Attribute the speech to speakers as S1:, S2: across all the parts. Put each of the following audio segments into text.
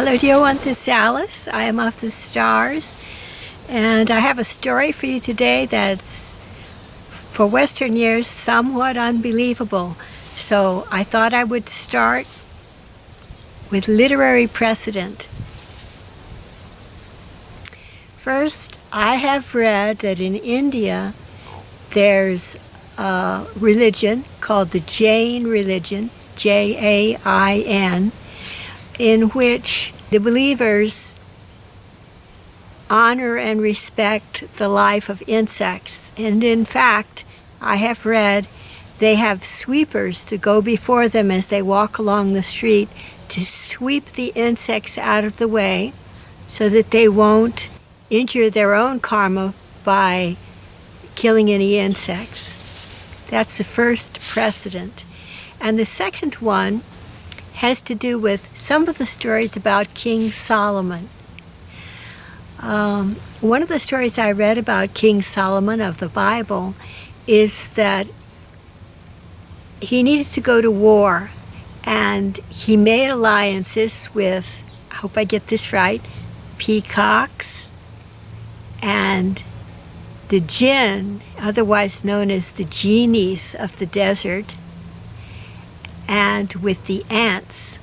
S1: Hello dear ones, it's Alice. I am of the stars and I have a story for you today that's for Western years somewhat unbelievable. So I thought I would start with literary precedent. First, I have read that in India there's a religion called the Jain religion, J-A-I-N, in which the believers honor and respect the life of insects. And in fact, I have read they have sweepers to go before them as they walk along the street to sweep the insects out of the way so that they won't injure their own karma by killing any insects. That's the first precedent. And the second one has to do with some of the stories about King Solomon. Um, one of the stories I read about King Solomon of the Bible is that he needed to go to war and he made alliances with, I hope I get this right, peacocks and the jinn, otherwise known as the genies of the desert, and with the ants.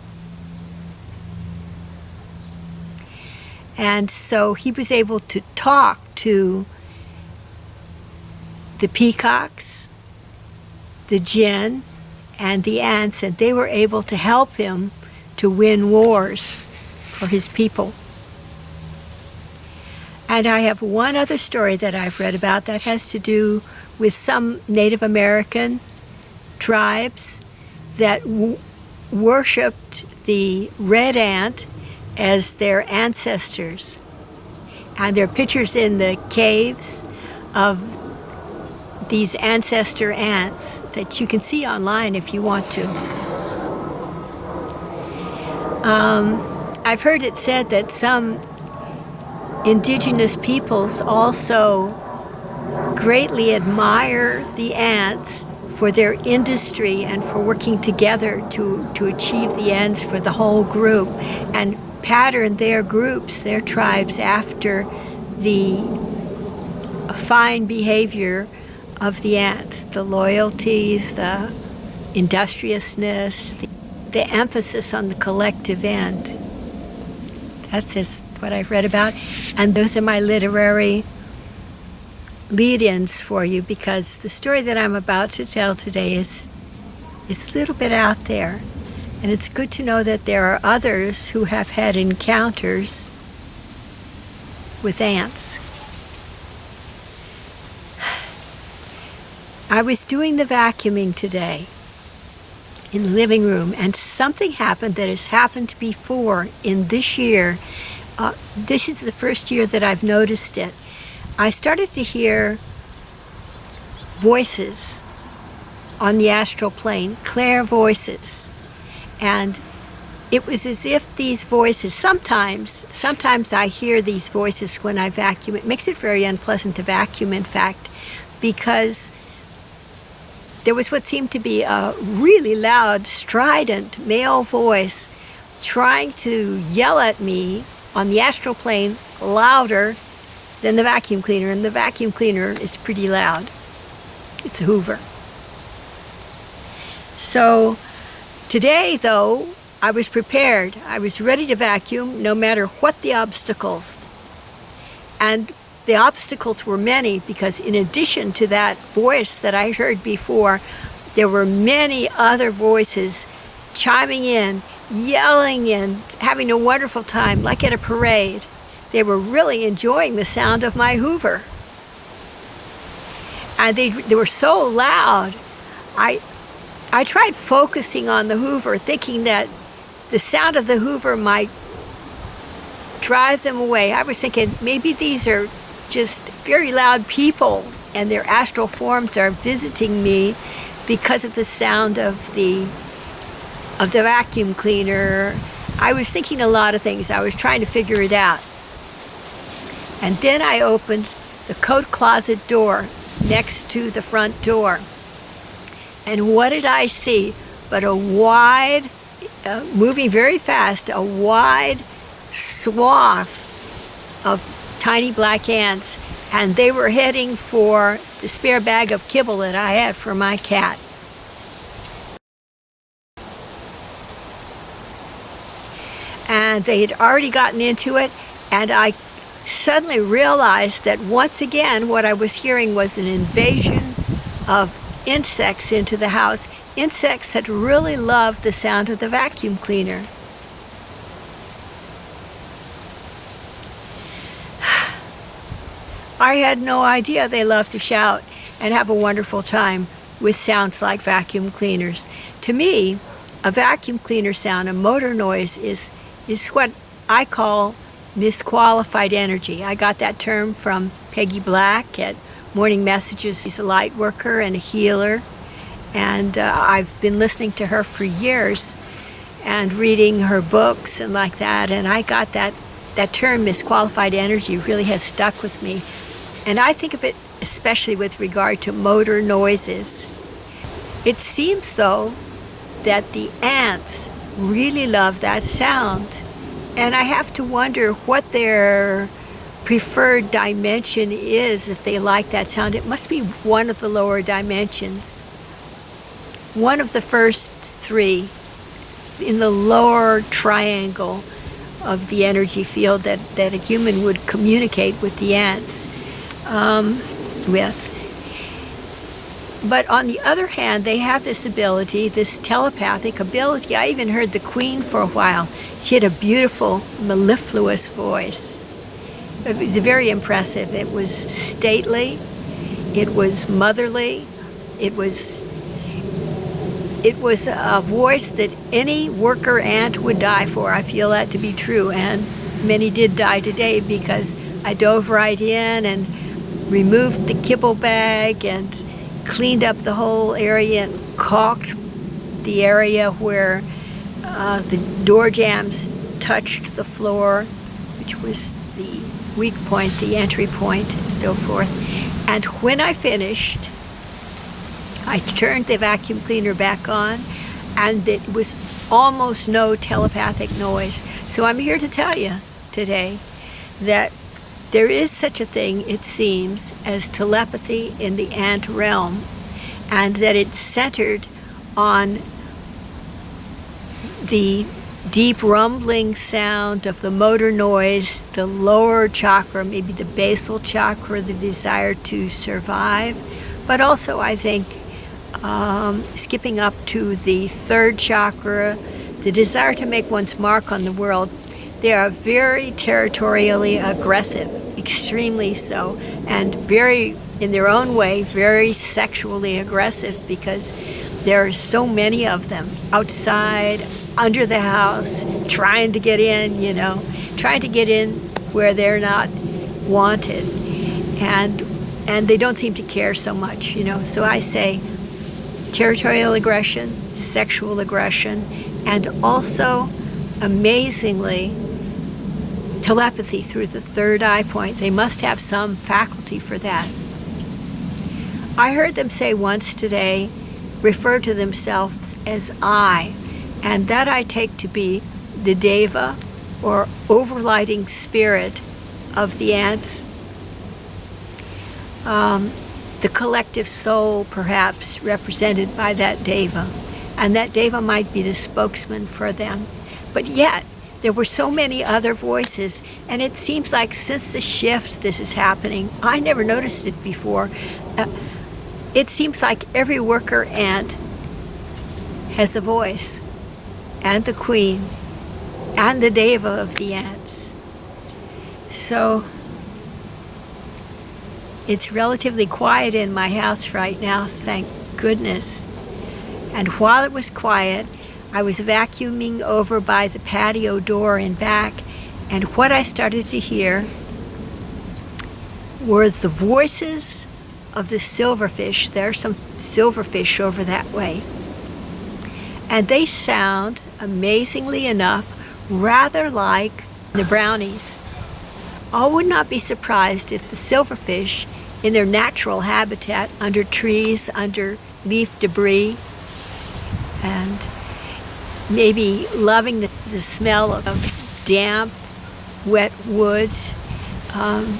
S1: And so he was able to talk to the peacocks, the jinn, and the ants, and they were able to help him to win wars for his people. And I have one other story that I've read about that has to do with some Native American tribes that worshipped the red ant as their ancestors. And there are pictures in the caves of these ancestor ants that you can see online if you want to. Um, I've heard it said that some indigenous peoples also greatly admire the ants for their industry and for working together to, to achieve the ends for the whole group and pattern their groups, their tribes after the fine behavior of the ants, the loyalty, the industriousness, the, the emphasis on the collective end. That's just what I've read about. And those are my literary lead-ins for you because the story that I'm about to tell today is, is a little bit out there. And it's good to know that there are others who have had encounters with ants. I was doing the vacuuming today in the living room and something happened that has happened before in this year. Uh, this is the first year that I've noticed it. I started to hear voices on the astral plane, clear voices. And it was as if these voices, sometimes, sometimes I hear these voices when I vacuum. It makes it very unpleasant to vacuum, in fact, because there was what seemed to be a really loud, strident male voice trying to yell at me on the astral plane louder than the vacuum cleaner, and the vacuum cleaner is pretty loud. It's a Hoover. So today, though, I was prepared. I was ready to vacuum no matter what the obstacles. And the obstacles were many because in addition to that voice that I heard before, there were many other voices chiming in, yelling and having a wonderful time like at a parade. They were really enjoying the sound of my Hoover. And they, they were so loud. I, I tried focusing on the Hoover, thinking that the sound of the Hoover might drive them away. I was thinking maybe these are just very loud people and their astral forms are visiting me because of the sound of the of the vacuum cleaner. I was thinking a lot of things. I was trying to figure it out. And then I opened the coat closet door next to the front door. And what did I see but a wide, uh, moving very fast, a wide swath of tiny black ants, and they were heading for the spare bag of kibble that I had for my cat. And they had already gotten into it, and I suddenly realized that once again what I was hearing was an invasion of insects into the house. Insects that really loved the sound of the vacuum cleaner. I had no idea they love to shout and have a wonderful time with sounds like vacuum cleaners. To me, a vacuum cleaner sound, a motor noise, is, is what I call misqualified energy. I got that term from Peggy Black at Morning Messages. She's a light worker and a healer. And uh, I've been listening to her for years and reading her books and like that. And I got that, that term, misqualified energy, really has stuck with me. And I think of it especially with regard to motor noises. It seems, though, that the ants really love that sound. And I have to wonder what their preferred dimension is if they like that sound. It must be one of the lower dimensions. One of the first three in the lower triangle of the energy field that, that a human would communicate with the ants um, with. But on the other hand, they have this ability, this telepathic ability. I even heard the Queen for a while. She had a beautiful, mellifluous voice. It was very impressive. It was stately. It was motherly. It was it was a voice that any worker ant would die for. I feel that to be true, and many did die today because I dove right in and removed the kibble bag and cleaned up the whole area and caulked the area where uh, the door jambs touched the floor, which was the weak point, the entry point, and so forth. And when I finished, I turned the vacuum cleaner back on, and it was almost no telepathic noise. So I'm here to tell you today that there is such a thing, it seems, as telepathy in the ant realm, and that it's centered on the deep rumbling sound of the motor noise, the lower chakra, maybe the basal chakra, the desire to survive, but also I think um, skipping up to the third chakra, the desire to make one's mark on the world. They are very territorially aggressive extremely so, and very, in their own way, very sexually aggressive because there are so many of them outside, under the house, trying to get in, you know, trying to get in where they're not wanted. And and they don't seem to care so much, you know. So I say territorial aggression, sexual aggression, and also amazingly telepathy through the third eye point. They must have some faculty for that. I heard them say once today, refer to themselves as I, and that I take to be the deva or overlighting spirit of the ants, um, the collective soul perhaps represented by that deva, and that deva might be the spokesman for them. But yet, there were so many other voices, and it seems like since the shift this is happening, I never noticed it before. Uh, it seems like every worker ant has a voice, and the queen, and the deva of the ants. So it's relatively quiet in my house right now, thank goodness. And while it was quiet, I was vacuuming over by the patio door and back, and what I started to hear were the voices of the silverfish. There are some silverfish over that way. And they sound, amazingly enough, rather like the brownies. I would not be surprised if the silverfish, in their natural habitat, under trees, under leaf debris, and maybe loving the, the smell of damp wet woods, um,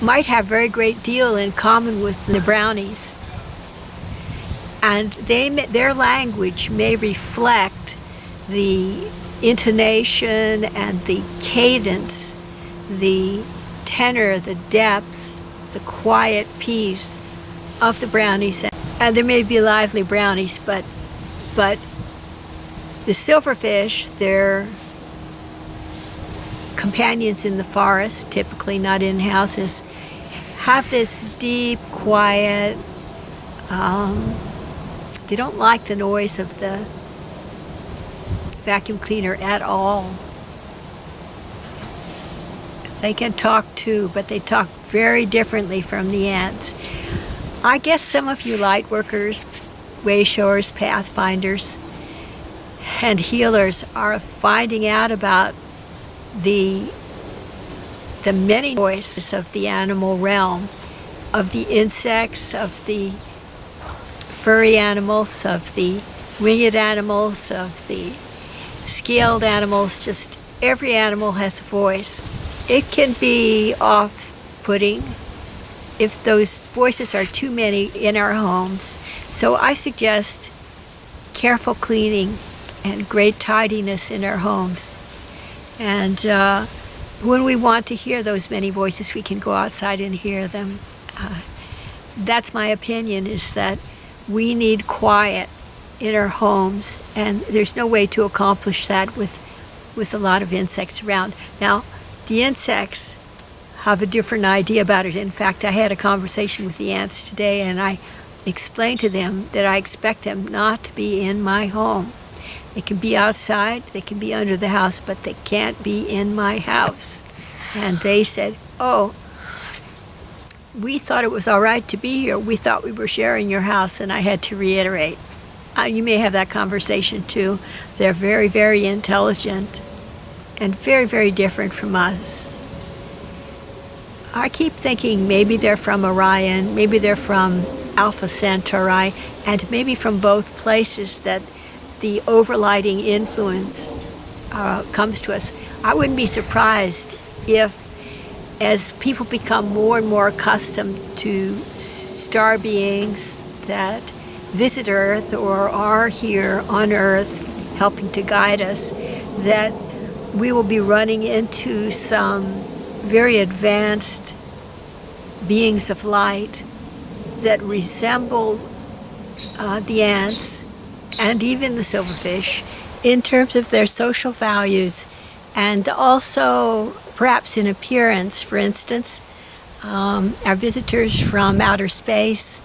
S1: might have very great deal in common with the brownies. And they, their language may reflect the intonation and the cadence, the tenor, the depth, the quiet peace of the brownies. And there may be lively brownies, but, but the silverfish, they're companions in the forest, typically not in houses, have this deep, quiet, um, they don't like the noise of the vacuum cleaner at all. They can talk too, but they talk very differently from the ants. I guess some of you light workers, wayshowers, pathfinders, and healers are finding out about the the many voices of the animal realm, of the insects, of the furry animals, of the winged animals, of the scaled animals, just every animal has a voice. It can be off-putting if those voices are too many in our homes. So I suggest careful cleaning and great tidiness in our homes. And uh, when we want to hear those many voices, we can go outside and hear them. Uh, that's my opinion, is that we need quiet in our homes, and there's no way to accomplish that with, with a lot of insects around. Now, the insects have a different idea about it. In fact, I had a conversation with the ants today, and I explained to them that I expect them not to be in my home. They can be outside, they can be under the house, but they can't be in my house. And they said, oh, we thought it was all right to be here. We thought we were sharing your house, and I had to reiterate. Uh, you may have that conversation too. They're very, very intelligent and very, very different from us. I keep thinking maybe they're from Orion, maybe they're from Alpha Centauri, and maybe from both places that the overlighting influence uh, comes to us. I wouldn't be surprised if as people become more and more accustomed to star beings that visit Earth or are here on Earth helping to guide us, that we will be running into some very advanced beings of light that resemble uh, the ants and even the silverfish in terms of their social values and also perhaps in appearance. For instance, um, our visitors from outer space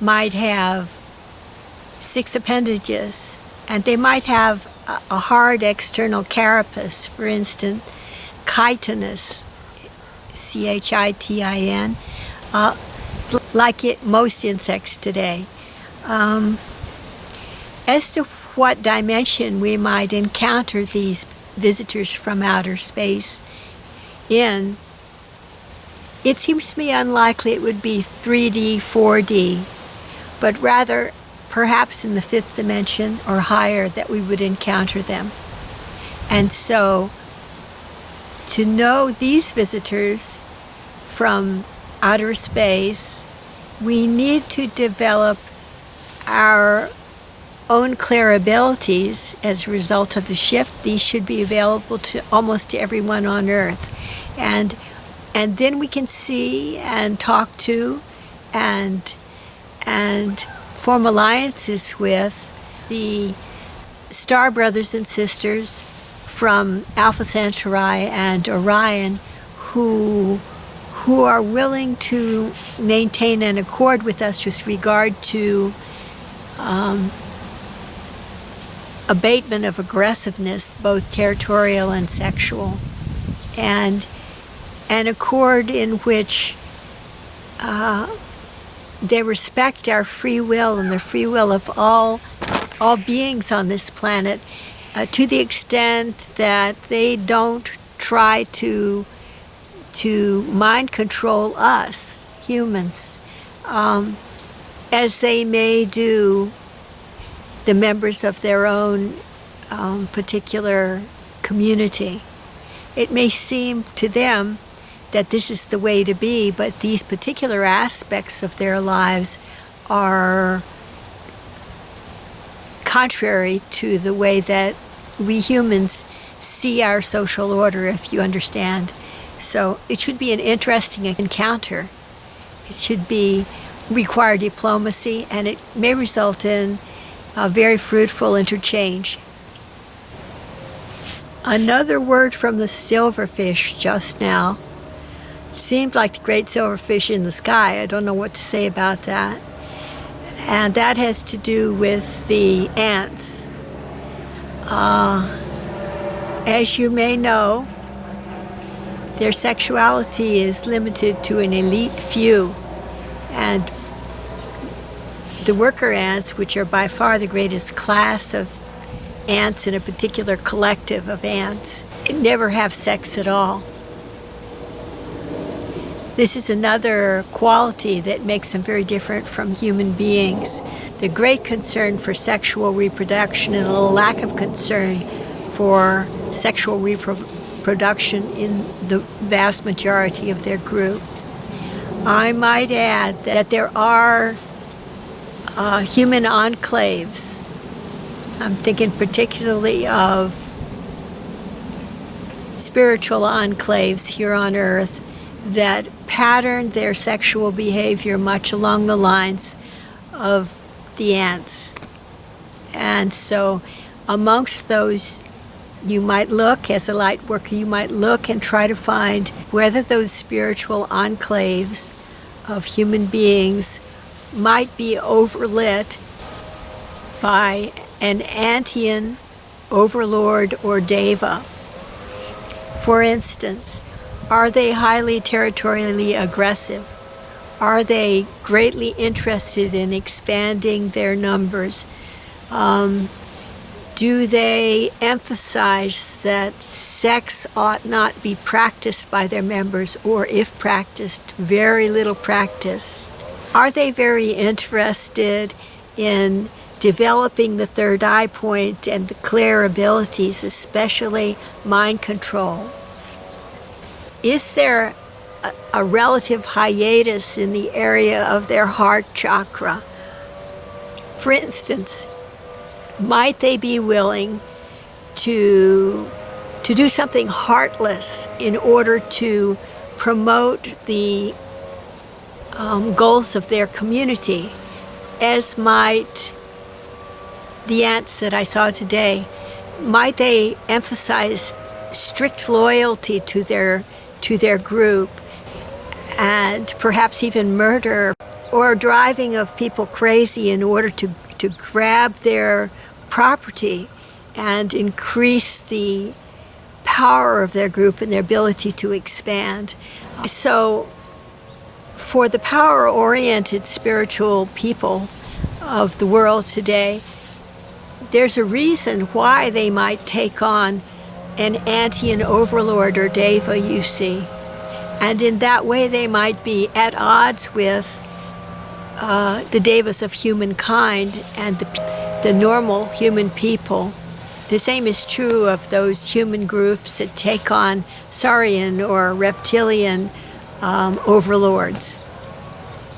S1: might have six appendages and they might have a, hard external carapace, for instance, chitinous, C-H-I-T-I-N, uh, like it, most insects today. Um, as to what dimension we might encounter these visitors from outer space in, it seems to me unlikely it would be 3D, 4D, but rather perhaps in the fifth dimension or higher that we would encounter them. And so to know these visitors from outer space, we need to develop our own clear abilities as a result of the shift. These should be available to almost to everyone on Earth. And, and then we can see and talk to and, and form alliances with the star brothers and sisters from Alpha Centauri and Orion who who are willing to maintain an accord with us with regard to um, abatement of aggressiveness, both territorial and sexual, and an accord in which uh, they respect our free will and the free will of all, all beings on this planet uh, to the extent that they don't try to, to mind control us, humans, um, as they may do the members of their own um, particular community. it may seem to them that this is the way to be, but these particular aspects of their lives are contrary to the way that we humans see our social order, if you understand. So it should be an interesting encounter. It should be require diplomacy, and it may result in a very fruitful interchange. Another word from the silverfish just now seemed like the great silverfish in the sky. I don't know what to say about that. And that has to do with the ants. Uh, as you may know, their sexuality is limited to an elite few. And the worker ants, which are by far the greatest class of ants in a particular collective of ants, never have sex at all. This is another quality that makes them very different from human beings. The great concern for sexual reproduction and a lack of concern for sexual reproduction in the vast majority of their group. I might add that there are uh, human enclaves. I'm thinking particularly of spiritual enclaves here on earth that pattern their sexual behavior much along the lines of the ants. And so amongst those, you might look, as a light worker, you might look and try to find whether those spiritual enclaves of human beings might be overlit by an Antian overlord or deva. For instance, are they highly territorially aggressive? Are they greatly interested in expanding their numbers? Um, do they emphasize that sex ought not be practiced by their members, or if practiced, very little practice? Are they very interested in developing the third eye point and the clear abilities, especially mind control? is there a, a relative hiatus in the area of their heart chakra? For instance, might they be willing to, to do something heartless in order to promote the um, goals of their community, as might the ants that I saw today, might they emphasize strict loyalty to their to their group and perhaps even murder or driving of people crazy in order to, to grab their property and increase the power of their group and their ability to expand. So for the power-oriented spiritual people of the world today, there's a reason why they might take on an Antian overlord or deva, you see. And in that way they might be at odds with uh, the devas of humankind and the, the normal human people. The same is true of those human groups that take on saurian or reptilian um, overlords.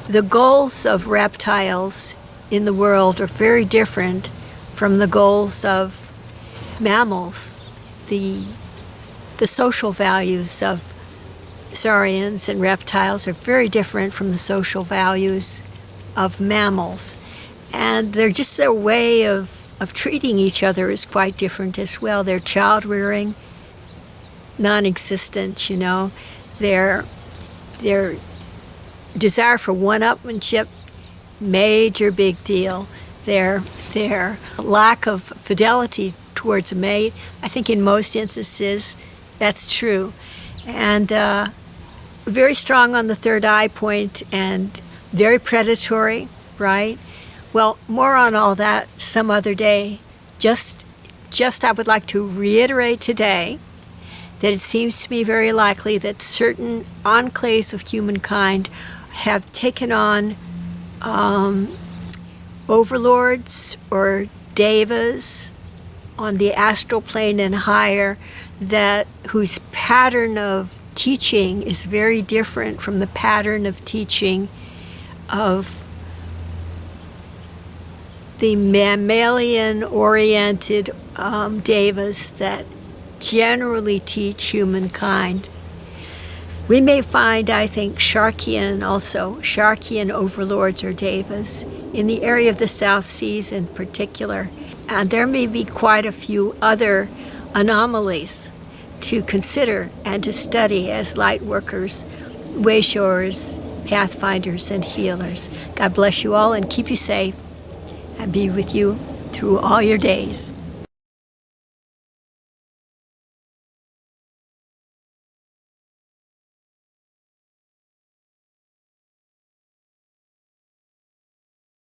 S1: The goals of reptiles in the world are very different from the goals of mammals the, the social values of saurians and reptiles are very different from the social values of mammals. And they're just their way of, of treating each other is quite different as well. Their child rearing, non-existent, you know. Their, their desire for one-upmanship, major big deal. Their, their lack of fidelity towards a mate. I think in most instances that's true. And uh, very strong on the third eye point and very predatory, right? Well, more on all that some other day. Just, just I would like to reiterate today that it seems to me very likely that certain enclaves of humankind have taken on um, overlords or devas on the astral plane and higher that whose pattern of teaching is very different from the pattern of teaching of the mammalian oriented um, devas that generally teach humankind. We may find, I think, Sharkian also, Sharkian overlords or devas in the area of the South Seas in particular. And there may be quite a few other anomalies to consider and to study as light workers, wayshowers, pathfinders, and healers. God bless you all and keep you safe and be with you through all your days.